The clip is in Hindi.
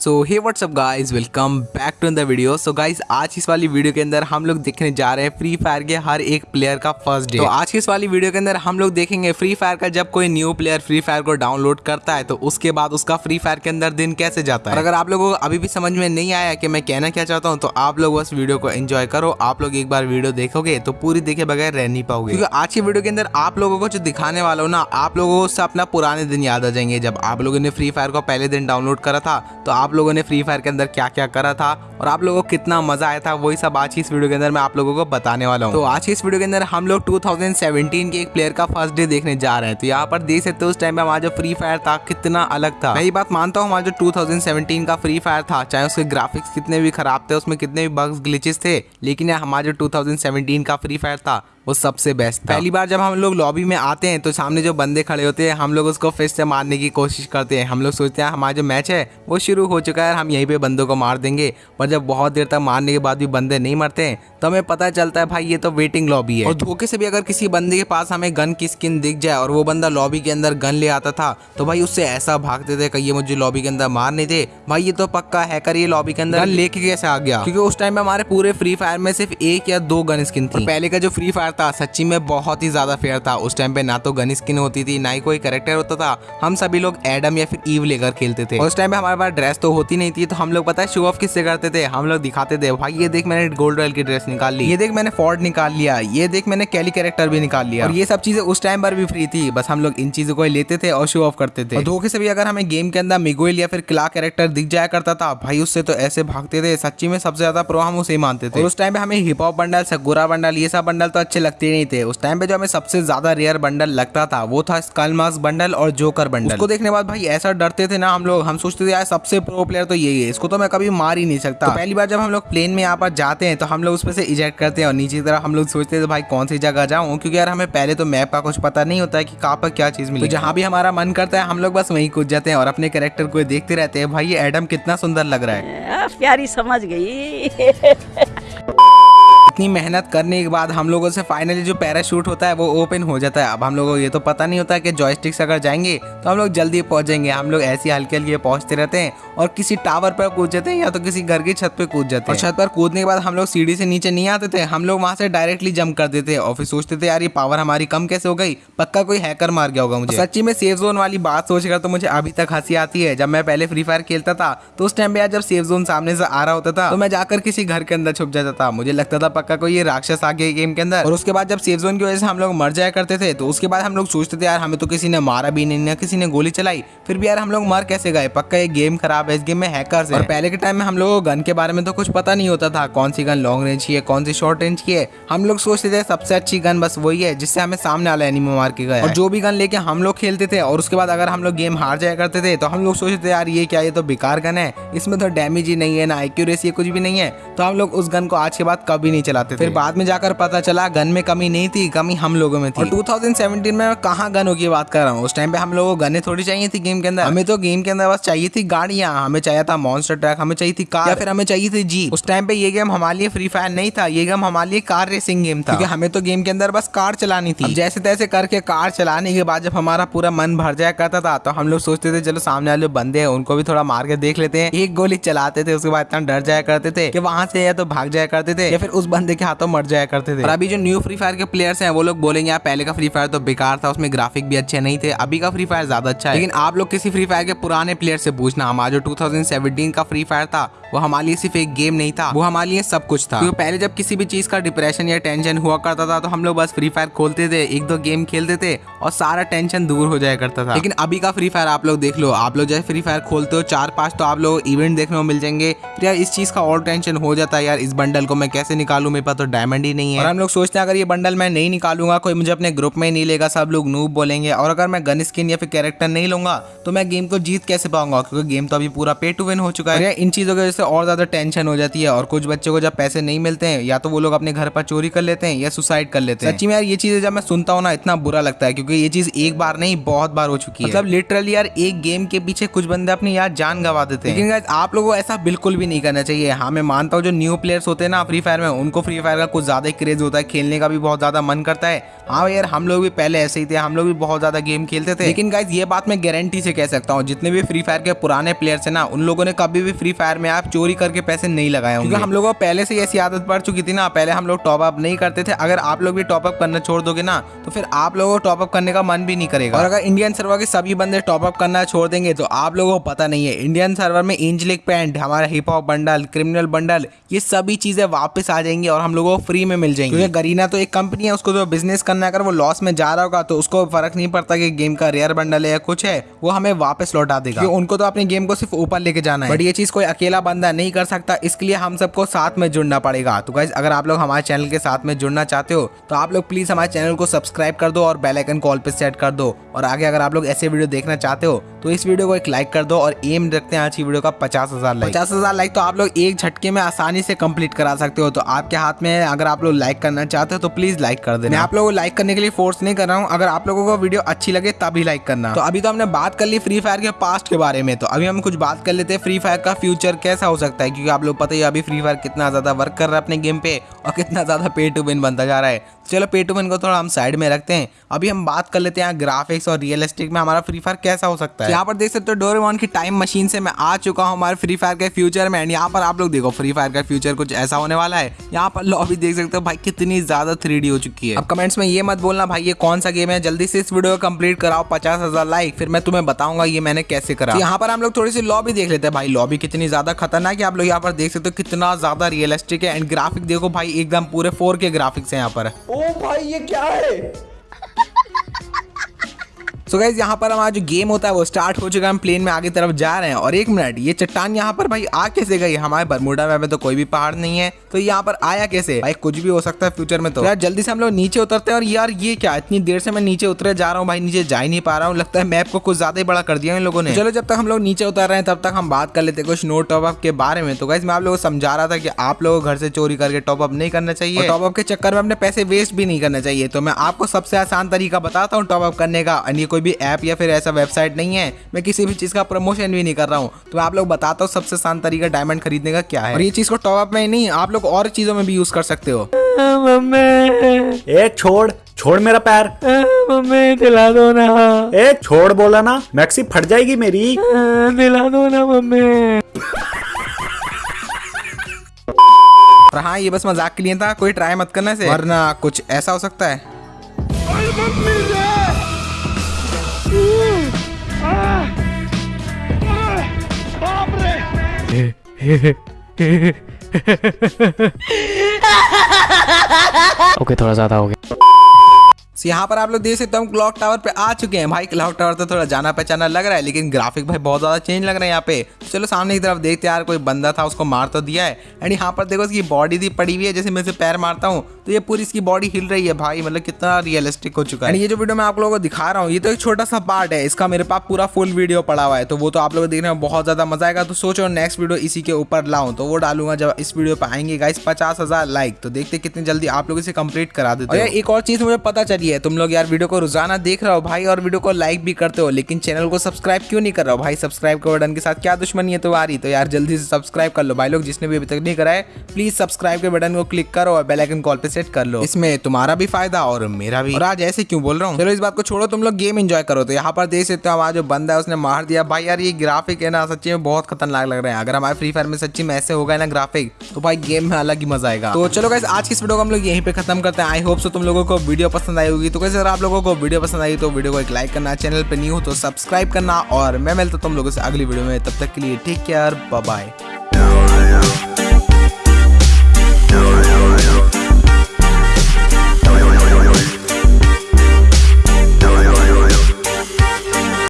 So hey what's up guys welcome back to the video so guys आज इस वाली वीडियो के अंदर हम लोग देखने जा रहे हैं फ्री फायर के हर एक प्लेयर का फ़र्स्ट डे तो आज की इस वाली वीडियो के अंदर हम लोग देखेंगे फ्री फायर का जब कोई न्यू प्लेयर फ्री फायर को डाउनलोड करता है तो उसके बाद उसका फ्री फायर के अंदर दिन कैसे जाता है? और अगर आप लोगों को अभी भी समझ में नहीं आया कि मैं कहना क्या चाहता हूँ तो आप लोग बस वीडियो को एंजॉय करो। आप लोग एक बार वीडियो देखोगे तो पूरी देखे बगैर रह नहीं पाओगे। क्योंकि आज की वीडियो के अंदर आप लोगों को जो दिखाने वाला हो ना आप लोगों को अपना पुराने दिन याद आ जाएँगे। जब आप लोगों ने फ्री फायर को पहले दिन डाउनलोड करा था तो आप लोगों ने फ्री फायर के अंदर क्या क्या करा था और आप लोगों को कितना मज़ा आया था, वही सब आज की इस वीडियो के अंदर मैं आप लोगों को बताने वाला हूँ। तो आज की इस वीडियो के अंदर हम लोग 2017 के एक प्लेयर का फ़र्स्ट डे देखने जा रहे हैं। तो यहाँ पर देख सकते हो उस टाइम में हमारा जो फ्री फायर था, कितना अलग था। मैं ये बात मानता हूँ, हमारा जो 2017 का फ्री फायर था, चाहे उसके ग्राफिक्स कितने भी खराब थे, उसमें कितने भी बग्स ग्लिचेस थे, लेकिन हमारा जो 2017 का फ्री फायर था वो सबसे बेस्ट था पहली बार जब हम लोग लॉबी में आते हैं तो सामने जो बंदे खड़े होते हैं हम लोग उसको फिर से मारने की कोशिश करते हैं। हम लोग सोचते हैं हमारा जो मैच है वो शुरू हो चुका है हम यहीं पर बंदों को मार देंगे। पर जब बहुत देर तक मारने के बाद भी बंदे नहीं मरते हैं तो हमें पता चलता है भाई ये तो वेटिंग लॉबी है। और धोखे से भी अगर किसी बंदे के पास हमें गन की स्किन दिख जाए और वो बंदा लॉबी के अंदर गन ले आता था तो भाई उससे ऐसा भागते थे कि ये मुझे लॉबी के अंदर मार नहीं थे भाई ये तो पक्का हैकर ये लॉबी के अंदर गन लेके कैसे आ गया? क्योंकि उस टाइम में हमारे पूरे फ्री फायर में सिर्फ़ एक या दो गन स्किन थी। पहले का जो फ्री फायर था। सच्ची में बहुत ही ज़्यादा फेयर था। उस टाइम पे ना तो गन स्किन होती थी, ना ही कोई करेक्टर होता था। हम सभी लोग एडम या फिर ईव लेकर खेलते थे। उस टाइम पे हमारे पास ड्रेस तो होती नहीं थी तो हम लोग पता है शो ऑफ़ किससे करते थे? हम लोग दिखाते थे, भाई, ये देख मैंने गोल्ड रॉयल की ड्रेस निकाल ली। ये देख मैंने फोर्ड निकाल लिया। ये देख मैंने कैली कैरेक्टर भी निकाल लिया। और ये सब चीज़ें उस टाइम पर भी फ्री थी। बस हम लोग इन चीज़ों को लेते थे और शो ऑफ़ करते थे। धोखे से भी अगर हमें गेम के अंदर मिगोइल या फिर क्ला कैरेक्टर दिख जाया करता था, भाई, उससे तो ऐसे भागते थे। सच्ची में सबसे ज़्यादा प्रो हम उसे मानते थे। उस टाइम पे हमें hip hop bundle Sakura bundle ये सब बंडल तो अच्छे लगते नहीं थे। उस टाइम पे जो हमें सबसे ज़्यादा रेयर बंडल लगता था वो था स्कल मास्क बंडल और जोकर बंडल उसको देखने बाद भाई ऐसा डरते थे ना हम लोग हम सोचते थे यार सबसे प्रो प्लेयर तो यही है इसको तो मैं कभी मार ही नहीं सकता। तो पहली बार जब हम लोग प्लेन में यहाँ पर जाते हैं तो हम लोग उसमें से इजेक्ट करते हैं और नीचे की तरफ़ हम लोग सोचते थे भाई कौन सी जगह जाऊँ? क्योंकि यार हमें पहले तो मैप का कुछ पता नहीं होता है कि कहाँ पर क्या चीज़ मिली तो जहाँ भी हमारा मन करता है हम लोग बस वहीं कूद जाते हैं और अपने कैरेक्टर को देखते रहते हैं। भाई ये एडम कितना सुंदर लग रहा है। प्यारी समझ गई। इतनी मेहनत करने के बाद हम लोगों से फाइनली जो पैराशूट होता है वो ओपन हो जाता है। अब हम लोगों को ये तो पता नहीं होता है कि जॉयस्टिक से अगर जाएँगे तो हम लोग जल्दी पहुँचेंगे। हम लोग ऐसी हल्के हल्के पहुँचते रहते हैं और किसी टावर पर कूद जाते हैं या तो किसी घर की छत पर कूद जाते हैं। छत पर कूदने के बाद हम लोग सीढ़ी से नीचे नहीं आते थे। हम लोग वहाँ से डायरेक्टली जंप कर देते और फिर सोचते थे यार ये पावर हमारी कम कैसे हो गई? पक्का कोई हैकर मार गया होगा मुझे? सच्ची में सेफ़ जोन वाली बात सोचकर तो मुझे अभी तक हँसी आती है। जब मैं पहले फ्री फायर खेलता था तो उस टाइम पे यार जब सेफ़ जोन सामने से आ रहा होता था तो मैं जाकर किसी घर के अंदर छुप जाता था। मुझे लगता था पक्का कोई ये राक्षस आ गया गेम के अंदर? और उसके बाद जब सेफ़ जोन की वजह से हम लोग मर जाया करते थे तो उसके बाद हम लोग सोचते थे यार हमें तो किसी ने मारा भी नहीं ना किसी ने गोली चलाई। फिर भी यार हम लोग मर कैसे गए? पक्का ये गेम खराब है इस गेम में हैकर और पहले के टाइम में हम लोग को गन के बारे में तो कुछ पता नहीं होता था कौन सी गन लॉन्ग रेंज की है कौन सी शॉर्ट रेंज की है। हम लोग सोचते थे सबसे अच्छी गन बस वही है जिससे हमें सामने वाला एनिमो मार के गए और जो भी गन लेके हम लोग खेलते थे और उसके बाद अगर हम लोग गेम हार जाया करते थे तो हम लोग सोचते थे यार ये क्या ये तो बेकार गन है। इसमें तो डैमेज ही नहीं है ना एक्यूरेसी कुछ भी नहीं है। तो हम लोग उस गन को आज के बाद कभी नहीं चलाते थे। फिर बाद में जाकर पता चला गन में कमी नहीं थी कमी हम लोगों में थी। और 2017 में कहाँ गनों की बात कर रहा हूँ। उस टाइम पे हम लोगों को गने थोड़ी चाहिए थी गेम के अंदर। हमें तो गेम के अंदर बस चाहिए थी गाड़ियाँ हमें चाहिए था मॉन्स्टर ट्रैक हमें चाहिए थी कार या फिर हमें चाहिए थी जी उस टाइम पे ये गेम हमारे लिए फ्री फायर नहीं था ये गेम हमारे लिए कार रेसिंग गेम था। क्योंकि हमें तो गेम के अंदर बस कार चलानी थी। जैसे तैसे करके कार चलाने के बाद जब हमारा पूरा मन भर जाया करता था तो हम लोग सोचते थे चलो सामने वाले बंदे हैं उनको भी थोड़ा मार के देख लेते हैं। एक गोली चलाते थे उसके बाद इतना डर जाया करते थे कि वहाँ से या तो भाग जाया करते थे या फिर उस बंदे के हाथों मर जाया करते थे। और अभी जो न्यू फ्री फायर के प्लेयर्स हैं, वो लोग बोलेंगे, यार, पहले का फ्री फायर तो बेकार था, उसमें ग्राफिक भी अच्छे नहीं थे, अभी का फ्री फायर ज़्यादा अच्छा है। लेकिन आप लोग किसी फ्री फायर के पुराने प्लेयर से पूछना, हमारा जो 2017 का फ्री फायर था, वो हमारे लिए सिर्फ़ एक गेम नहीं था, वो हमारे लिए सब कुछ था। पहले जब किसी भी चीज़ का डिप्रेशन या टेंशन हुआ करता था तो हम लोग बस फ्री फायर खोलते थे, एक दो गेम खेलते थे, और सारा टेंशन दूर हो जाया करता था। लेकिन अभी का फ्री फायर आप लोग देख लो, आप लोग जैसे फ्री फायर खोलते हो चार पाँच तो आप लोग इवेंट देखने को मिल जाएँगे। फिर यार, इस चीज़ का और टेंशन हो जाता है यार, इस बंडल को मैं कैसे निकालू मेरे पास तो डायमंड ही नहीं है। और हम लोग सोचते हैं अगर ये बंडल मैं नहीं निकालूँगा कोई मुझे अपने ग्रुप में नहीं लेगा सब लोग नूब बोलेंगे। और अगर मैं गन स्किन या फिर कैरेक्टर नहीं लूँगा तो मैं गेम को जीत कैसे पाऊँगा? क्योंकि गेम तो अभी पूरा पे टू विन हो चुका है। इन चीज़ों की वजह से और ज़्यादा टेंशन हो जाती है और कुछ बच्चों को जब पैसे नहीं मिलते हैं या तो वो लोग अपने घर पर चोरी कर लेते हैं या सुसाइड कर लेते हैं। सच्ची में यार ये चीज़ें जब मैं सुनता हूँ ना इतना बुरा लगता है क्योंकि ये चीज़ एक बार नहीं बहुत बार हो चुकी है। मतलब लिटरली यार एक गेम के पीछे कुछ बंदे अपनी यार जान गवा देते हैं। लेकिन आप लोगों को ऐसा बिल्कुल भी नहीं करना चाहिए। हाँ मैं मानता हूँ जो न्यू प्लेयर्स होते हैं ना फ्री फायर में उनको सबको फ्री फायर का कुछ ज़्यादा ही क्रेज होता है खेलने का भी बहुत ज़्यादा मन करता है। हाँ यार हम लोग भी पहले ऐसे ही थे हम लोग भी बहुत ज़्यादा गेम खेलते थे। लेकिन गाइज़ ये बात मैं गारंटी से कह सकता हूँ जितने भी फ्री फायर के पुराने प्लेयर्स है ना उन लोगों ने कभी भी फ्री फायर में आप चोरी करके पैसे नहीं लगाए होंगे। क्योंकि हम लोगों को पहले से ही ऐसी आदत पड़ चुकी थी ना पहले हम लोग टॉप अप नहीं करते थे। अगर आप लोग भी टॉप अप करना छोड़ दोगे ना तो फिर आप लोगों को टॉप अप करने का मन भी नहीं करेगा। और अगर इंडियन सर्वर के सभी बंदे टॉप अप करना छोड़ देंगे तो आप लोगों को पता नहीं है इंडियन सर्वर में एंजलिक पैंट हमारा hip hop bundle criminal bundle ये सभी चीज़ें वापस आ जाएँगी। और हम लोगों को फ्री में मिल जाएँगी। क्योंकि गरीना तो एक कंपनी है उसको जो बिज़नेस करना है अगर वो लॉस में जा रहा होगा तो उसको फ़र्क नहीं पड़ता कि गेम का रेयर बंडल है या कुछ है वो हमें वापस लौटा देगा। उनको तो अपने गेम को सिर्फ़ ऊपर लेके जाना है। बट ये चीज़ कोई अकेला बंदा नहीं कर सकता इसके लिए हम सबको साथ में जुड़ना पड़ेगा। तो गाइज़ अगर आप लोग हमारे चैनल के साथ में जुड़ना चाहते हो तो आप लोग प्लीज़ हमारे चैनल को सब्सक्राइब कर दो और बेल आइकन कॉल पे सेट कर दो। और आगे अगर आप लोग ऐसे वीडियो देखना चाहते हो तो इस वीडियो को एक लाइक कर दो और एम रखते हैं आज की वीडियो का पचास हज़ार लाइक पचास हज़ार लाइक तो आप लोग एक झटके में आसानी से कंप्लीट करा सकते हो। तो आपके हाथ में है अगर आप लोग लाइक करना चाहते हो तो प्लीज़ लाइक कर देना। मैं आप लोगों को लाइक करने के लिए फोर्स नहीं कर रहा हूँ। अगर आप लोगों को वीडियो अच्छी लगे तभी लाइक करना। तो अभी तो हमने बात कर ली फ्री फायर के पास्ट के बारे में तो अभी हम कुछ बात कर लेते हैं फ्री फायर का फ्यूचर कैसा हो सकता है क्योंकि आप लोग पता ही अभी फ्री फायर कितना ज़्यादा वर्क कर रहा है अपने गेम पे और कितना ज़्यादा पे टू विन बनता जा रहा है। चलो पे टू विन को थोड़ा हम साइड में रखते हैं। अभी हम बात कर लेते हैं ग्राफिक्स और रियलिस्टिक में हमारा फ्री फायर कैसा हो सकता है। यहाँ पर देख सकते हो डोरेमोन की टाइम मशीन से मैं आ चुका हूँ हमारे फ्री फायर के फ्यूचर में। एंड यहाँ पर आप लोग देखो फ्री फायर का फ्यूचर कुछ ऐसा होने वाला है। यहाँ पर लॉबी देख सकते हो भाई कितनी ज़्यादा थ्री हो चुकी है। अब कमेंट्स में ये मत बोलना भाई ये कौन सा गेम है? जल्दी से इस वीडियो को कंप्लीट कराओ पचास हज़ार लाइक फिर मैं तुम्हें बताऊँगा ये मैंने कैसे करा। तो यहाँ पर हम लोग थोड़ी सी लॉबी देख लेते हैं भाई। लॉबी कितनी ज़्यादा खतरनाक है आप लोग यहाँ पर देख सकते हो कितना ज़्यादा रियलिस्टिक है। एंड ग्राफिक देखो भाई एकदम पूरे फोर के ग्राफिक्स है यहाँ पर। ओ भाई ये क्या है? सो गाइज़ यहाँ पर हमारा जो गेम होता है, वो स्टार्ट हो चुका है। हम प्लेन में आगे तरफ़ जा रहे हैं। और एक मिनट ये चट्टान यहाँ पर भाई आ कैसे गई? हमारे बरमुडा में तो कोई भी पहाड़ नहीं है। तो यहाँ पर आया कैसे? भाई कुछ भी हो सकता है फ्यूचर में तो। यार, जल्दी से हम लोग नीचे उतरते हैं। और यार, ये क्या? इतनी देर से मैं नीचे उतरे जा रहा हूँ भाई। नीचे जा ही नहीं पा रहा हूँ। लगता है मैप को कुछ ज़्यादा ही बड़ा कर दिया इन लोगों ने। चलो, जब तक हम लोग नीचे उतर रहे हैं, तब तक हम बात कर लेते कुछ नो टॉपअप के बारे में। तो गाइज़ मैं आप लोगों को समझा रहा था कि आप लोगों को घर से चोरी करके टॉपअप नहीं करना चाहिए। टॉपअप के चक्कर में अपने पैसे वेस्ट भी नहीं करना चाहिए। तो मैं आपको सबसे आसान तरीका बताता हूँ टॉपअप करने का। भी ऐप या फिर ऐसा वेबसाइट नहीं है मैं किसी भी चीज़ का प्रमोशन भी नहीं कर रहा हूँ। तो मैं आप लोग बताता हूँ सबसे आसान तरीका डायमंड खरीदने का क्या है। और ये चीज़ को टॉपअप में ही नहीं आप लोग और चीज़ों में भी यूज़ कर सकते हो। ए छोड़ छोड़ मेरा पैर। मम्मी दिला दो ना। ए छोड़ बोला ना मैक्सी फट जाएगी मेरी। दिला दो ना मम्मी। और हाँ ये बस मज़ाक के लिए था कोई ट्राई मत करना से। वरना कुछ ऐसा हो सकता है। ओके थोड़ा ज़्यादा हो गया। So, यहाँ पर आप लोग देख सकते हो हम क्लॉक टावर पे आ चुके हैं। भाई क्लॉक टावर तो थोड़ा जाना पहचाना लग रहा है लेकिन ग्राफिक भाई बहुत ज़्यादा चेंज लग रहा है यहाँ पे। चलो सामने की तरफ़ देखते यार कोई बंदा था उसको मार तो दिया है। एंड यहाँ पर देखो इसकी बॉडी भी पड़ी हुई है जैसे मैं इसे पैर मारता हूँ तो ये पूरी इसकी बॉडी हिल रही है। भाई मतलब कितना रियलिस्टिक हो चुका है। ये जो वीडियो मैं आप लोगों को दिखा रहा हूँ ये तो एक छोटा सा पार्ट है। इसका मेरे पास पूरा फुल वीडियो पड़ा हुआ है तो वो तो आप लोग देखने में बहुत ज़्यादा मज़ा आएगा। तो सोचो नेक्स्ट वीडियो इसी के ऊपर लाऊं तो वो डालूँगा जब इस वीडियो पे आएँगे। गाइस पचास लाइक तो देखते कितनी जल्दी आप लोग इसे कंप्लीट करा देते हो। एक और चीज़ मुझे पता चली है। तुम लोग यार वीडियो को रोज़ाना देख रहे हो भाई और वीडियो को लाइक भी करते हो, लेकिन चैनल को सब्सक्राइब क्यों नहीं कर रहा हो भाई? सब्सक्राइब के बटन के साथ क्या दुश्मनी है तुम्हारी? तो यार जल्दी से सब्सक्राइब कर लो भाई लोग, जिसने भी अभी तक नहीं करा है प्लीज़ सब्सक्राइब के बटन को क्लिक करो और बेल आइकन कॉल पे सेट कर लो। इसमें तुम्हारा भी फ़ायदा और मेरा भी। आज ऐसे क्यों बोल रहा हूँ? चलो इस बात को छोड़ो, तुम लोग गेम एंजॉय करो। तो यहाँ पर देख सकते हो हमारा जो बंदा है, उसने मार दिया। भाई यार ये ग्राफिक है ना, सच्ची में बहुत खतरनाक लग रहे हैं। अगर हमारे फ्री फायर में सच्ची में ऐसे होगा ना ग्राफिक तो भाई गेम में अलग ही मज़ा आएगा। तो चलो गाइस आज की इस वीडियो को हम लोग यहीं पे खत्म करते हैं। आई होप सो तुम लोगों को वीडियो पसंद आई होगी। तो कैसे अगर आप लोगों को वीडियो पसंद आई तो वीडियो को एक लाइक करना चैनल पर न्यू हो तो सब्सक्राइब करना और मैं मिलता तुम लोगों से अगली वीडियो में। तब तक के लिए टेक केयर बाय